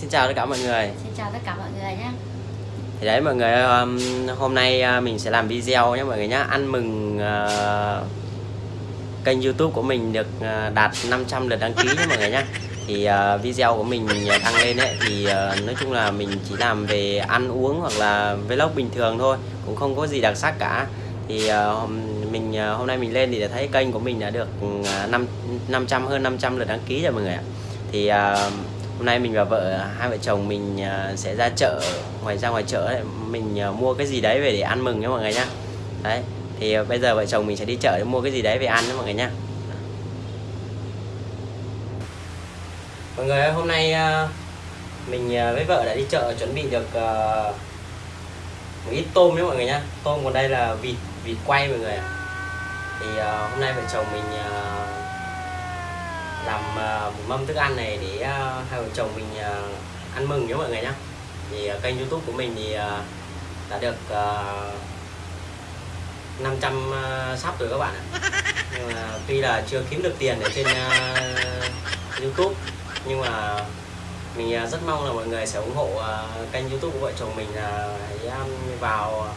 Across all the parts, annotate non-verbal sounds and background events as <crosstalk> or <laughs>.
Xin chào tất cả mọi người. Xin chào tất cả mọi người nhé. Thì đấy mọi người um, hôm nay uh, mình sẽ làm video nhé mọi người nhé. Ăn mừng uh, kênh youtube của mình được uh, đạt 500 lượt đăng ký nhé mọi người nhé. Thì uh, video của mình đăng lên ấy thì uh, nói chung là mình chỉ làm về ăn uống hoặc là vlog bình thường thôi Cũng không có gì đặc sắc cả. Thì uh, mình uh, hôm nay mình lên thì đã thấy kênh của mình đã được 5, 500 hơn 500 lượt đăng ký rồi mọi người ạ. Thì uh, hôm nay mình và vợ hai vợ chồng mình à, sẽ ra chợ ngoài ra ngoài chợ ấy, mình à, mua cái gì đấy về để ăn mừng nhé mọi người nhá. Đấy thì bây giờ vợ chồng mình sẽ đi chợ để mua cái gì đấy về ăn nhé mọi người nhá. Mọi người ơi, hôm nay à, mình với vợ đã đi chợ chuẩn bị được một ít tôm nhé mọi người nhá. Tôm còn đây là vịt vịt quay mọi người thì hôm nay vợ chồng mình làm uh, mâm thức ăn này để uh, hai vợ chồng mình uh, ăn mừng nhé mọi người nhé. Thì uh, kênh youtube của mình thì uh, đã được uh, 500 uh, sắp rồi các bạn ạ. Nhưng mà tuy là chưa kiếm được tiền ở trên uh, youtube nhưng mà mình uh, rất mong là mọi người sẽ ủng hộ uh, kênh youtube của vợ chồng mình là uh, hãy vào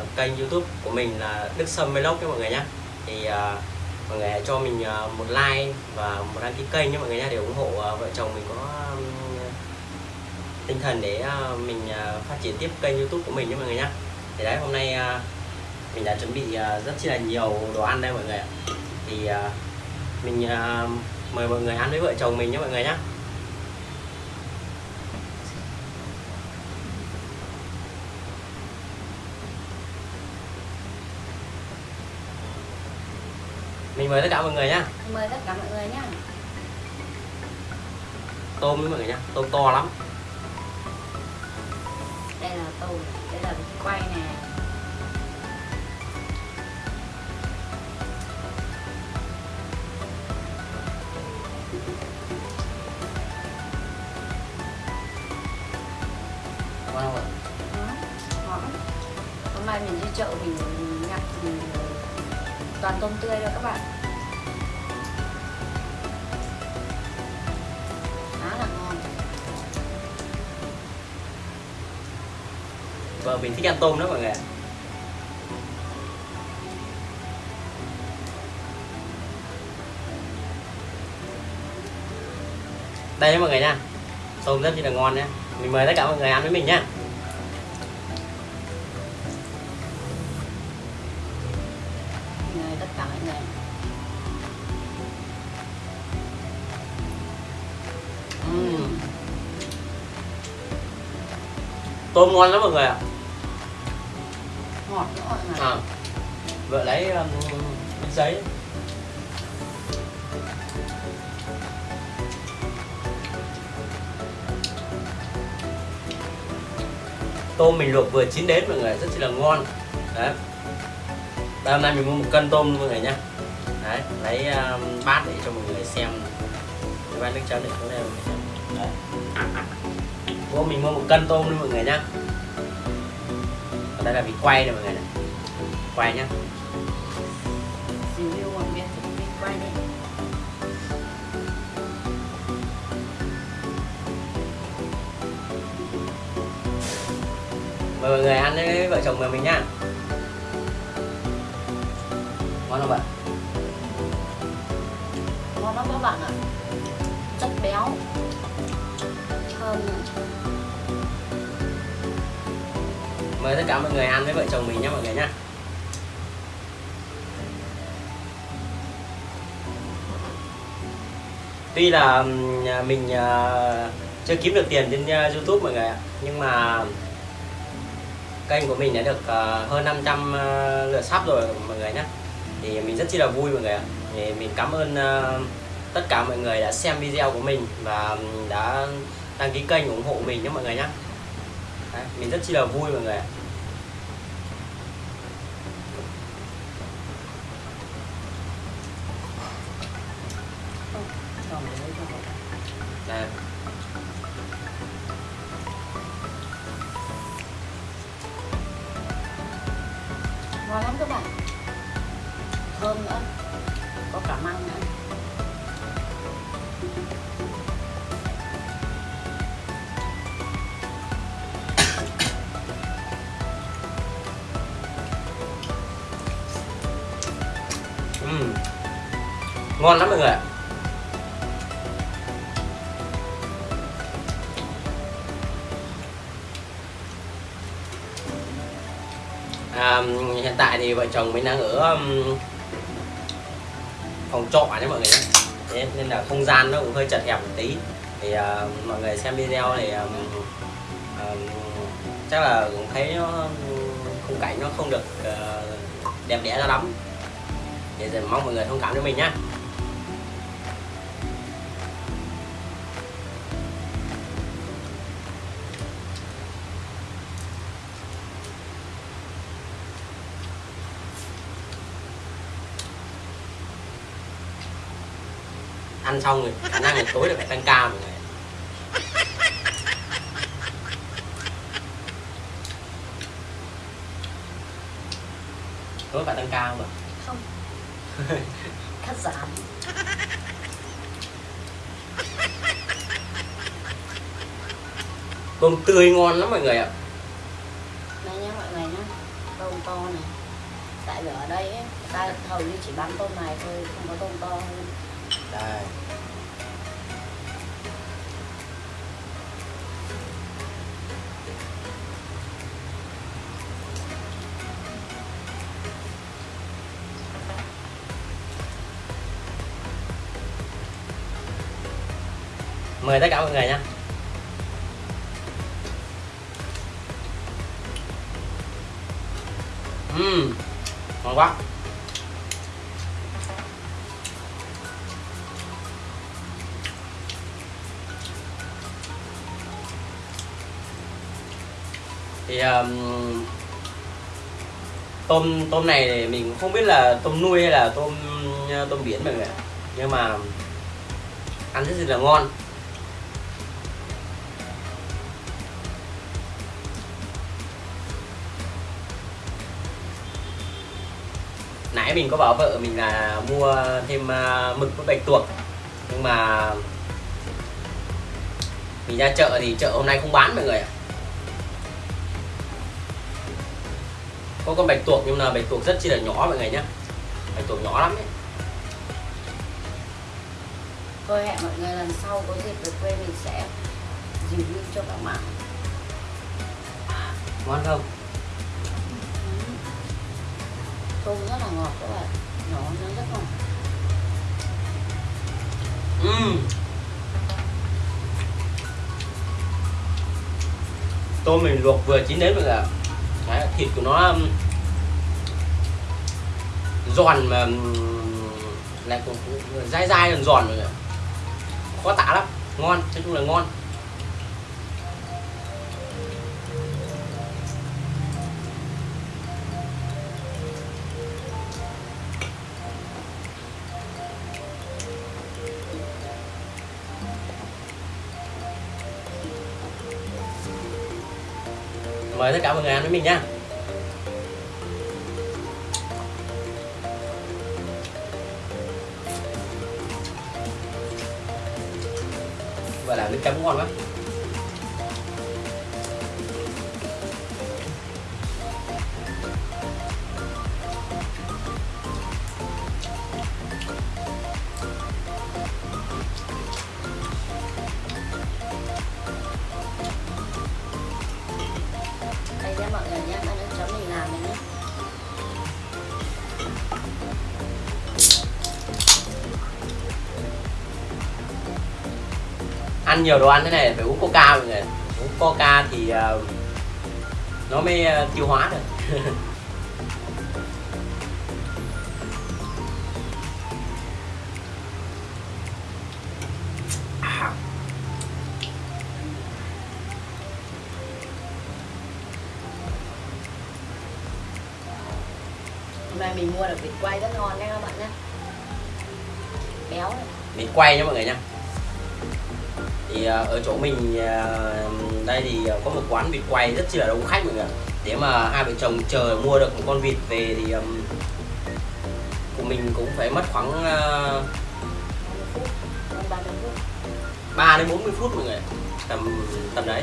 uh, kênh youtube của mình là Đức Sâm Vlog nhé mọi người nhé. Thì uh, mọi người hãy cho mình à, một like và một đăng ký kênh nhé, mọi người nha để ủng hộ à, vợ chồng mình có tinh thần để à, mình phát triển tiếp kênh youtube của mình nhé, mọi người nhá thì đấy, hôm nay mình đã chuẩn bị rất chi là nhiều đồ ăn đây, mọi người ạ. Thì mình mời mọi người ăn với vợ chồng mình nhé, mọi người nhé. Mình mời tất cả mọi người nhá. Mời tất cả mọi người nhá. Tôm với mọi người nhá. Tôm to lắm. Đây là tôm đây là vịt quay nè. Ngon không ạ? Ngon. Hôm nay mình đi chợ mình toàn tôm tươi rồi các bạn. Khá là ngon. Vợ mình thích ăn tôm đó mọi người đây mọi người nha tôm rất là ngon nhé mình mời tất cả mọi người ăn với mình nhé. Tôm ngon lắm mọi người ạ. Ngọt nữa mọi à, vợ lấy um, giấy. Tôm mình luộc vừa chín đến mọi người rất là ngon. Đấy. Đây hôm nay mình mua một cân tôm mọi người nhá. Đấy lấy um, bát để cho mọi người xem. Cái bát nước chấm để xuống đây đấy Bố mình mua một cân tôm luôn mọi người nhá. Còn đây là vịt quay này mọi người này. Quay nhá. Review một miếng vịt quay đi. Mời mọi người ăn với vợ chồng mình nhá. Ngon không bạn? Ngon lắm các bạn ạ. Chất béo. Thơm Mời tất cả mọi người ăn với vợ chồng mình nhé mọi người nhé. Tuy là mình ờ, chưa kiếm được tiền trên ờ, Youtube mọi người ạ, Nhưng mà kênh của mình đã được ờ, hơn 500 lượt sắp rồi mọi người nhé. Thì mình rất chi là vui mọi người ạ. Thì Mình cảm ơn tất cả mọi người đã xem video của mình và đã đăng ký kênh ủng hộ mình nhé mọi người nhé. Đấy, mình rất chi là vui mọi người ạ. Đây. ngon lắm các bạn. Thơm nữa. Có cả măng nữa. Ngon lắm mọi người ạ. À, hiện tại thì vợ chồng mình đang ở um, phòng trọ nhé mọi người nhé. Thế nên là không gian nó cũng hơi chật hẹp một tí. Thì uh, mọi người xem video thì à, um, à, um, chắc là cũng thấy nó um, khung cảnh nó không được uh, đẹp đẽ ra lắm. Thì giờ mong mọi người thông cảm cho mình nhé. Ăn xong rồi khả năng là tối là phải tăng ca mọi người tối phải tăng ca không ạ? Không. <laughs> Cắt giảm. Tôm tươi ngon lắm mọi người ạ. Đây nhá mọi người nhá tôm to này. Tại vì ở đây ấy, ta hầu như chỉ bán tôm này thôi không có tôm to. Hơn đây mời tất cả mọi người nha. Mmm, ngon quá. Thì um, tôm tôm này thì mình cũng không biết là tôm nuôi hay là tôm tôm biển mọi người ạ. nhưng mà ăn rất là ngon. Nãy mình có bảo vợ mình là mua thêm à, mực với bạch tuộc. Nhưng mà mình ra chợ thì chợ hôm nay không bán mọi người ạ. Có con bạch tuộc nhưng mà bạch tuộc rất chi là nhỏ mọi người nhé bạch tuộc nhỏ lắm ấy. Thôi hẹn mọi người lần sau có dịp về quê mình sẽ review cho các bạn. Ngon không tôm rất là ngọt các bạn. Nó nó rất ngọt. Uhm. tôm mình luộc vừa chín đến mọi Đấy, thịt của nó giòn mà lại cũng dai dai giòn giòn mọi khó tả lắm. Ngon nói chung là ngon. Mời tất cả mọi người ăn với mình nha. Và làm nước chấm ngon quá. Ăn nhiều đồ ăn thế này phải uống coca mọi người. Uống coca thì uh, nó mới uh, tiêu hóa được. Hôm nay mình mua được vịt quay rất ngon nha các bạn nhé béo này. mình quay nha mọi người nha thì à, ở chỗ mình à, đây thì à, có một quán vịt quay rất chi là đông khách mọi người để mà hai vợ chồng chờ mua được một con vịt về thì của mình cũng phải mất khoảng uh, 30 phút hơn 30 phút 3 đến 40 phút mọi người tầm tầm đấy.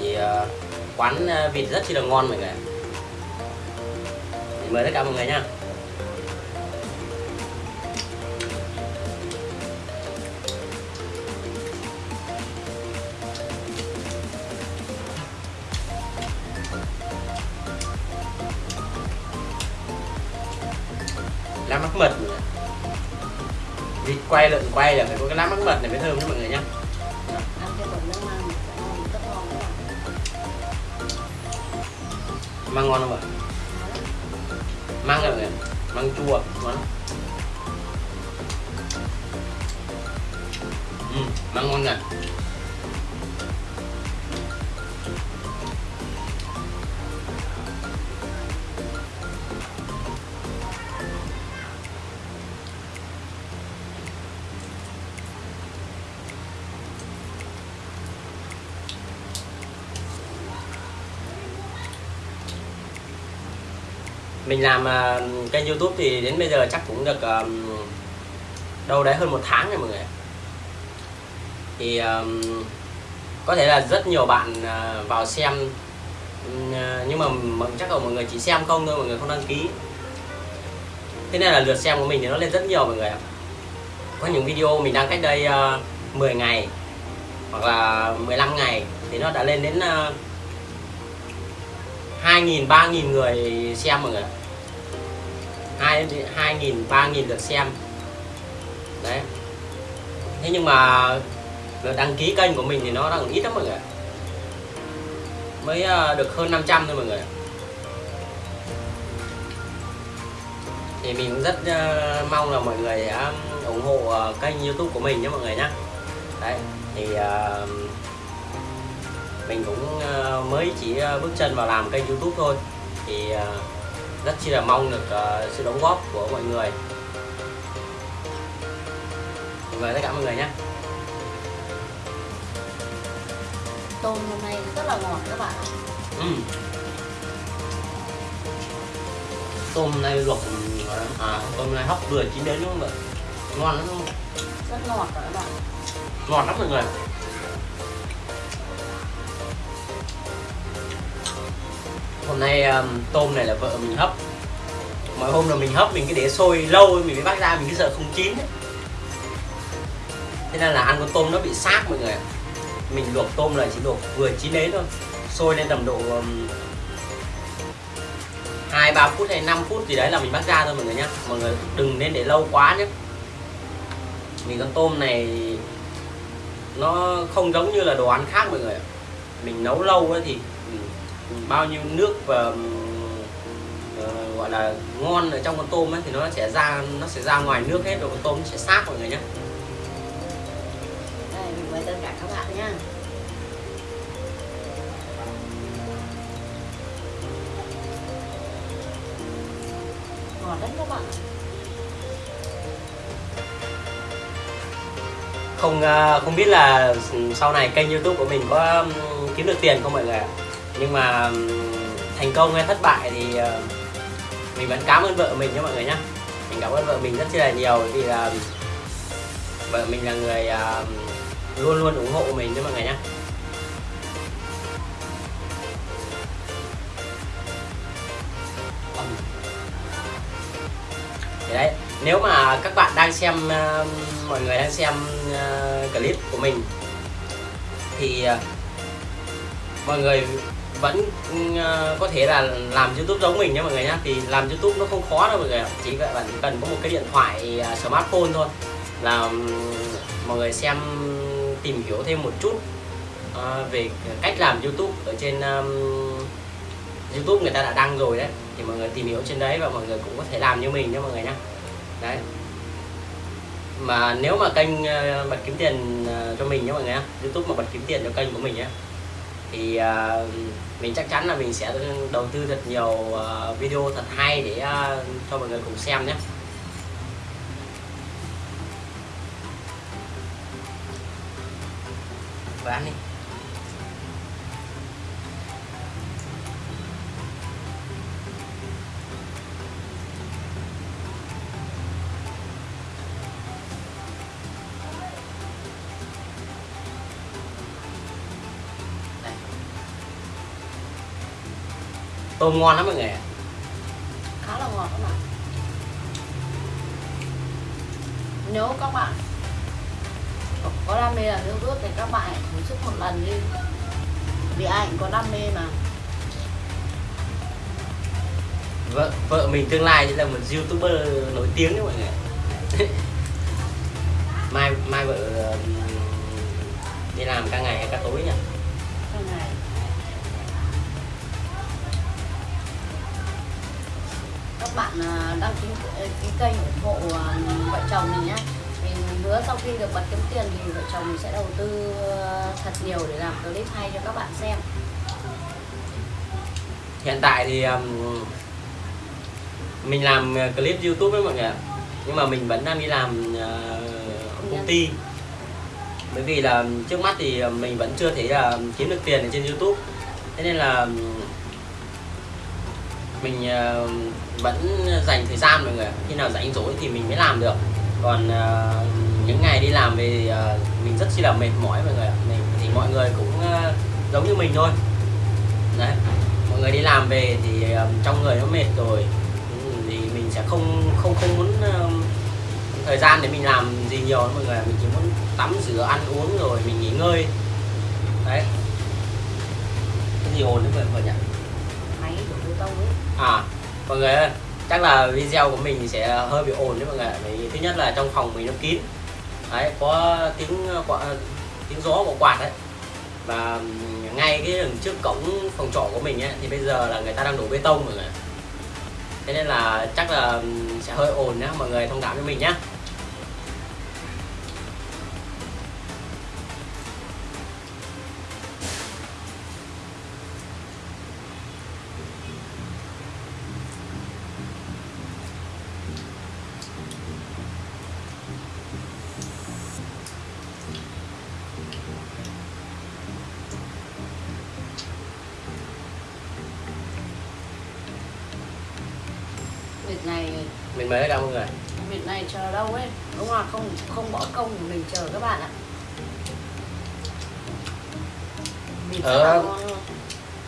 Thì quán vịt rất chi là ngon mọi người mời tất cả mọi người nha. Quay lợn quay là phải có cái lá mắc mật này mới thơm nha mọi người nhá. Măng ngon bạn không ạ? Măng là người măng chua ngon ừ, măng ngon nè mình làm à, kênh youtube thì đến bây giờ chắc cũng được à, đâu đấy hơn một tháng rồi mọi người thì à, có thể là rất nhiều bạn vào xem nhưng mà mà chắc là mọi người chỉ xem không thôi mọi người không đăng ký. Thế nên là lượt xem của mình thì nó lên rất nhiều mọi người ạ. Có những video mình đăng cách đây uh, 10 ngày hoặc là 15 ngày thì nó đã lên đến uh, 2.000 3.000 người xem mọi người ạ hai hai nghìn, ba nghìn lượt xem. Đấy. Thế nhưng mà lượt đăng ký kênh của mình thì nó đang ít lắm mọi người mới ờ, được hơn 500 thôi mọi người thì mình cũng rất ờ, mong là mọi người ủng hộ ờ, kênh youtube của mình nhé mọi người nhé đấy, thì mình cũng mới chỉ bước chân vào làm kênh youtube thôi. Thì rất chi là mong được ờ, sự đóng góp của mọi người. Mời tất cả mọi người nhé. Tôm hôm nay rất là ngọt các bạn ạ. Ừ. tôm này luộc à, tôm này hấp vừa chín đến đúng không ạ? Ngon lắm đúng không? rất ngọt rồi các bạn. Ngọt lắm mọi người hôm nay um, tôm này là vợ mình hấp. Mọi hôm là mình hấp mình cứ để sôi lâu mình mới bắt ra mình cứ sợ không chín ấy. thế nên là ăn con tôm nó bị xác mọi người mình luộc tôm là chỉ luộc vừa chín đến thôi. Sôi lên tầm độ um, hai ba phút hay 5 phút gì đấy là mình bắt ra thôi mọi người nhá. Mọi người đừng nên để lâu quá nhé vì con tôm này nó không giống như là đồ ăn khác mọi người ạ. mình nấu lâu ấy thì bao nhiêu nước và ờ, gọi là ngon ở trong con tôm ấy thì nó sẽ ra nó sẽ ra ngoài nước hết rồi con tôm sẽ xác mọi người nhé. Đây mình mời tất cả các bạn nhá ngọt lắm các bạn không ờ, không biết là sau này kênh youtube của mình có kiếm được tiền không mọi người ạ nhưng mà thành công hay thất bại thì ờ, mình vẫn cảm ơn vợ mình nhé mọi người nhé. Mình cảm ơn vợ mình rất là nhiều vì là vợ mình là người ờ, luôn luôn ủng hộ mình nhé mọi người nhé. Thì đấy, nếu mà các bạn đang xem mọi người đang xem clip của mình thì ờ, mọi người vẫn ừ, ờ, có thể là làm youtube giống mình nhé mọi người nhé thì làm youtube nó không khó đâu mọi người ạ. chỉ vậy bạn cần có một cái điện thoại à, smartphone thôi là ừ, mọi người xem, tìm hiểu thêm một chút ờ, về cách làm youtube ở trên ừ, youtube người ta đã đăng rồi đấy. Thì mọi người tìm hiểu trên đấy và mọi người cũng có thể làm như mình nhé mọi người nhé đấy. Mà nếu mà kênh ờ, bật kiếm tiền cho mình nhé mọi người nhé youtube mà bật kiếm tiền cho kênh của mình nhé thì uh, mình chắc chắn là mình sẽ đầu tư thật nhiều uh, video thật hay để uh, cho mọi người cùng xem nhé. Và anh đi. Tôm ngon lắm mọi người khá là ngọt các bạn nếu các bạn có- đam mê là youtube thì các bạn hãy thử sức một lần đi. Vì ai cũng có đam mê mà. Vợ vợ mình tương lai sẽ là một youtuber nổi tiếng đấy mọi người <laughs> mai mai vợ đi làm ca ngày hay ca tối nhỉ? Trong này các bạn à, đăng ký ký kênh ủng hộ à, vợ chồng mình nhé mình hứa sau khi được bật kiếm tiền thì vợ chồng mình sẽ đầu tư à, thật nhiều để làm clip hay cho các bạn xem. Hiện tại thì um, mình làm clip youtube đấy mọi người nhưng mà mình vẫn đang đi làm uh, công ty. Bởi vì là trước mắt thì mình vẫn chưa thấy là kiếm được tiền ở trên youtube. Thế nên là mình uh, vẫn dành thời gian mọi người khi nào rảnh rỗi thì mình mới làm được. Còn uh, những ngày đi làm về uh, mình rất chi là mệt mỏi mọi người mình thì mọi người cũng uh, giống như mình thôi. Đấy. Mọi người đi làm về thì um, trong người nó mệt rồi. Ừ, thì mình sẽ không không không muốn um, thời gian để mình làm gì nhiều nữa mọi người mình chỉ muốn tắm rửa ăn uống rồi mình nghỉ ngơi. Đấy. Cái gì ồn đấy mọi người nhỉ? Máy đổ bê tông ấy. À mọi người ơi chắc là video của mình sẽ hơi bị ồn đấy mọi người vì thứ nhất là trong phòng mình nó kín. Đấy có tiếng quả, tiếng gió của quạt đấy. Và ngay cái đường trước cổng phòng trọ của mình ấy thì bây giờ là người ta đang đổ bê tông mọi người thế nên là chắc là sẽ hơi ồn nhá mọi người thông cảm cho mình nhá.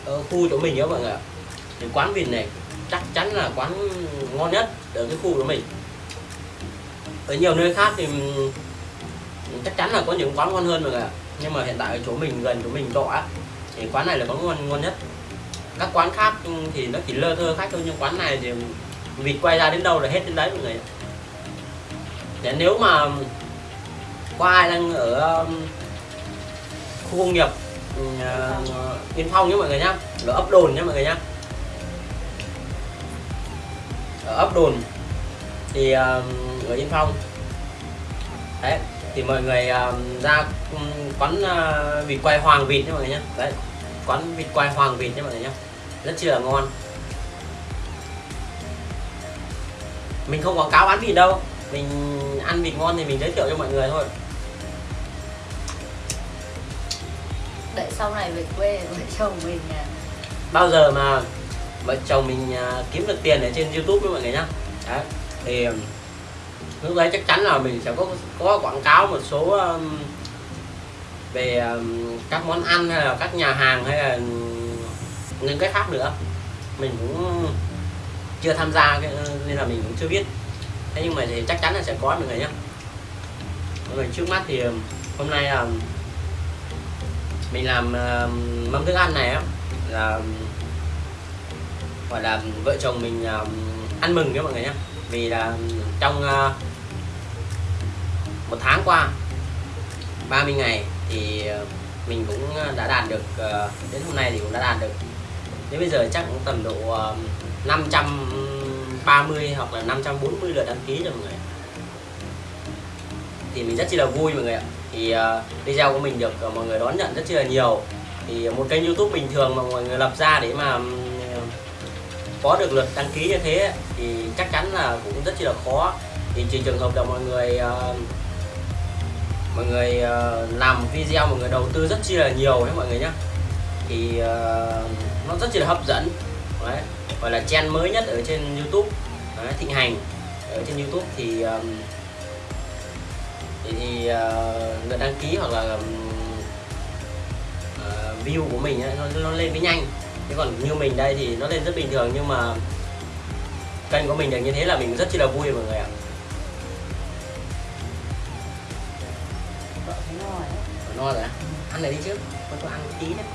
Ở khu chỗ mình nhớ mọi người ạ. Thì quán vịt này chắc chắn là quán ngon nhất ở cái khu của mình. Ở nhiều nơi khác thì ừ, chắc chắn là có những quán ngon hơn mọi người ạ. Nhưng mà hiện tại ở chỗ mình, gần chỗ mình trọ á, thì quán này là quán ngon ngon nhất. Các quán khác ừ, thì nó chỉ lơ thơ khách thôi, nhưng quán này thì vịt quay ra đến đâu là hết đến đấy mọi người Để nếu mà ừ, có ai đang ở khu công nghiệp uh, Yên à, Phong nhé mọi người nhá. Ở ấp đồn nhé mọi người nhá. Ở ấp đồn. Thì uh, ở Yên Phong. Đấy thì mọi người uh, ra quán uh, vịt quay hoàng vịt nhé mọi người nhá. Đấy quán vịt quay hoàng vịt nhé mọi người nhá. Rất chi là ngon. Mình không quảng cáo bán vịt đâu. Mình ăn vịt ngon thì mình giới thiệu cho mọi người thôi. Đợi sau này về quê vợ chồng mình à, bao giờ mà vợ chồng mình à, kiếm được tiền ở trên YouTube với mọi người nhá. Đấy thì um, lúc đấy chắc chắn là mình sẽ có có quảng cáo một số um, về um, các món ăn hay là các nhà hàng hay là những cái khác nữa. Mình cũng chưa tham gia nên là mình cũng chưa biết. Thế nhưng mà thì chắc chắn là sẽ có mọi người nhá. Mọi người trước mắt thì um, hôm nay là mình làm uh, mâm thức ăn này á là gọi là vợ chồng mình uh, ăn mừng nhé mọi người nhé. Vì là trong uh, một tháng qua 30 ngày thì uh, mình cũng đã đạt được uh, đến hôm nay thì cũng đã đạt được. Đến bây giờ chắc cũng tầm độ uh, 530 hoặc là 540 lượt đăng ký rồi mọi người thì mình rất chi là vui mọi người ạ thì uh, video của mình được ờ, mọi người đón nhận rất chi là nhiều. Thì một kênh youtube bình thường mà mọi người lập ra để mà có được lượt đăng ký như thế thì chắc chắn là cũng rất chi là khó. Thì trừ trường hợp là mọi người uh, mọi người uh, làm video mọi người đầu tư rất chi là nhiều đấy mọi người nhé. Thì uh, nó rất chi là hấp dẫn. Đấy gọi là trend mới nhất ở trên youtube. Đấy, thịnh hành ở trên youtube thì thì, uh, lượt đăng ký hoặc là uh, view của mình ấy, nó, nó lên mới nhanh. Chứ còn như mình đây thì nó lên rất bình thường nhưng mà kênh của mình được như thế là mình rất chi là vui mọi người ạ. No rồi. Ăn này đi trước. Có cho ăn tí đấy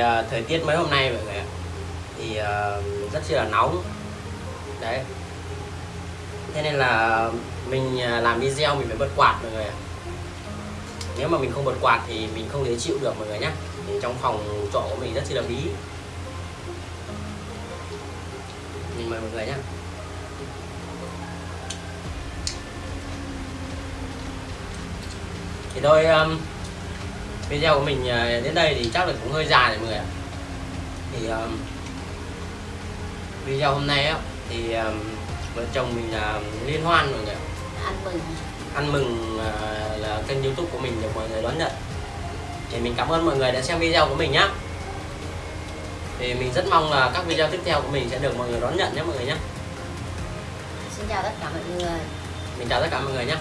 thì thời tiết mấy hôm nay mọi người ạ. Thì uh, rất là nóng. Đấy. Thế nên là mình à, làm video mình phải bật quạt mọi người ạ. Nếu mà mình không bật quạt thì mình không thể chịu được mọi người nhé thì trong phòng trọ của mình rất là bí. Mình mời mọi người nhé thì thôi um, video của mình uh, đến đây thì chắc là cũng hơi dài rồi mọi người ạ. Thì um, video hôm nay á thì um, vợ chồng mình là liên hoan mọi người ạ. ăn mừng. Ăn mừng uh, là kênh youtube của mình được mọi người đón nhận. Thì mình cảm ơn mọi người đã xem video của mình nhá. Thì mình rất mong là các video tiếp theo của mình sẽ được mọi người đón nhận nhé mọi người nhé. Xin chào tất cả mọi người. Mình chào tất cả mọi người nhé